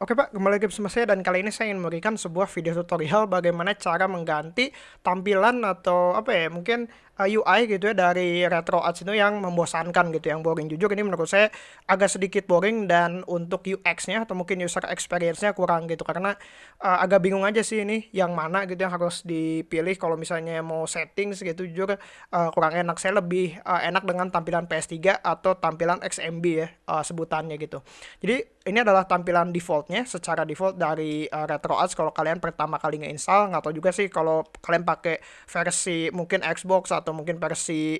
Oke Pak, kembali lagi bersama saya dan kali ini saya ingin memberikan sebuah video tutorial bagaimana cara mengganti tampilan atau apa ya, mungkin uh, UI gitu ya dari Retro Arts itu yang membosankan gitu, yang boring. Jujur ini menurut saya agak sedikit boring dan untuk UX-nya atau mungkin user experience-nya kurang gitu karena uh, agak bingung aja sih ini yang mana gitu yang harus dipilih kalau misalnya mau settings gitu jujur uh, kurang enak. Saya lebih uh, enak dengan tampilan PS3 atau tampilan XMB ya uh, sebutannya gitu. Jadi ini adalah tampilan defaultnya secara default dari uh, RetroArch kalau kalian pertama kali nge-install nggak tahu juga sih kalau kalian pakai versi mungkin Xbox atau mungkin versi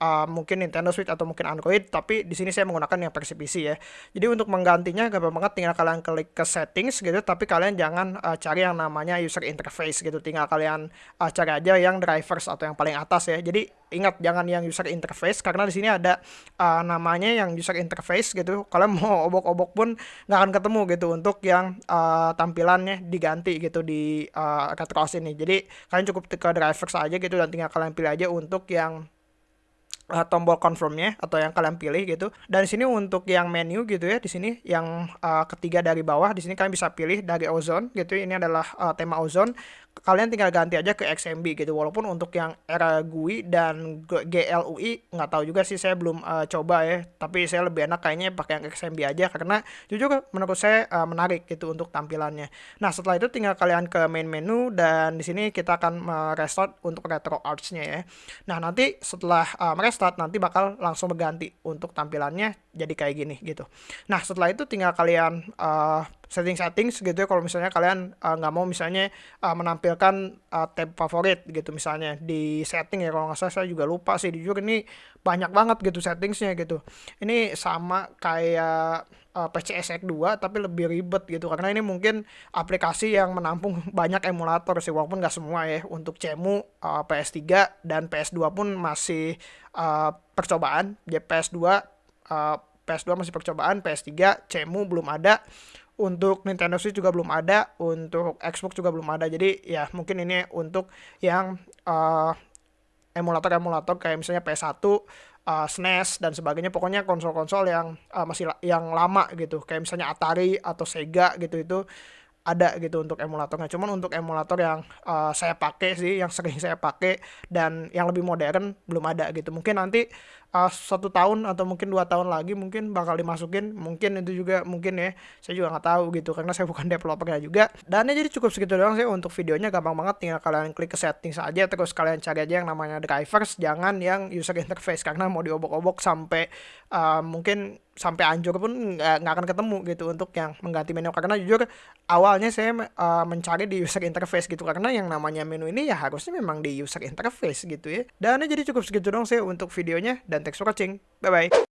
uh, mungkin Nintendo Switch atau mungkin Android tapi di sini saya menggunakan yang versi PC ya. Jadi untuk menggantinya gampang banget tinggal kalian klik ke settings gitu tapi kalian jangan uh, cari yang namanya user interface gitu. Tinggal kalian uh, cari aja yang drivers atau yang paling atas ya. Jadi ingat jangan yang user interface karena di sini ada uh, namanya yang user interface gitu. Kalian mau obok-obok pun nggak akan ketemu gitu untuk yang uh, tampilannya diganti gitu di uh, ini. Jadi kalian cukup ke drivers aja gitu dan tinggal kalian pilih aja untuk yang uh, tombol confirmnya atau yang kalian pilih gitu. Dan di sini untuk yang menu gitu ya, di sini yang uh, ketiga dari bawah di sini kalian bisa pilih dari ozone gitu. Ini adalah uh, tema ozone. Kalian tinggal ganti aja ke XMB gitu. Walaupun untuk yang era GUI dan GLUI nggak tahu juga sih saya belum uh, coba ya. Tapi saya lebih enak kayaknya pakai yang XMB aja karena jujur menurut saya uh, menarik gitu untuk tampilannya. Nah, setelah itu tinggal kalian ke main menu dan di sini kita akan restart untuk retro arts-nya ya. Nah, nanti setelah uh, restart nanti bakal langsung berganti untuk tampilannya jadi kayak gini gitu. Nah setelah itu tinggal kalian uh, setting settings gitu ya kalau misalnya kalian uh, nggak mau misalnya uh, menampilkan uh, tab favorit gitu misalnya di setting ya kalau nggak salah saya juga lupa sih jujur ini banyak banget gitu settingsnya gitu. Ini sama kayak uh, PCSX 2 tapi lebih ribet gitu karena ini mungkin aplikasi yang menampung banyak emulator sih walaupun nggak semua ya untuk CEMU uh, PS3 dan PS2 pun masih uh, percobaan ya PS2 uh, PS2 masih percobaan PS3 CEMU belum ada untuk Nintendo Switch juga belum ada untuk Xbox juga belum ada. Jadi ya mungkin ini untuk yang uh, emulator-emulator kayak misalnya PS1 uh, SNES dan sebagainya. Pokoknya konsol-konsol yang uh, masih la yang lama gitu. Kayak misalnya Atari atau Sega gitu itu ada gitu untuk emulatornya. Cuman untuk emulator yang uh, saya pakai sih, yang sering saya pakai dan yang lebih modern belum ada gitu. Mungkin nanti uh, satu tahun atau mungkin dua tahun lagi mungkin bakal dimasukin. Mungkin itu juga mungkin ya. Saya juga nggak tahu gitu karena saya bukan developernya juga. Dan ya jadi cukup segitu doang sih untuk videonya gampang banget. Tinggal kalian klik ke setting saja terus kalian cari aja yang namanya drivers, jangan yang user interface karena mau diobok-obok sampai uh, mungkin sampai anjur pun nggak akan ketemu gitu untuk yang mengganti menu. Karena jujur awalnya saya uh, mencari di user interface gitu. Karena yang namanya menu ini ya harusnya memang di user interface gitu ya. Dan jadi cukup segitu dong saya untuk videonya. Dan thanks for watching. Bye bye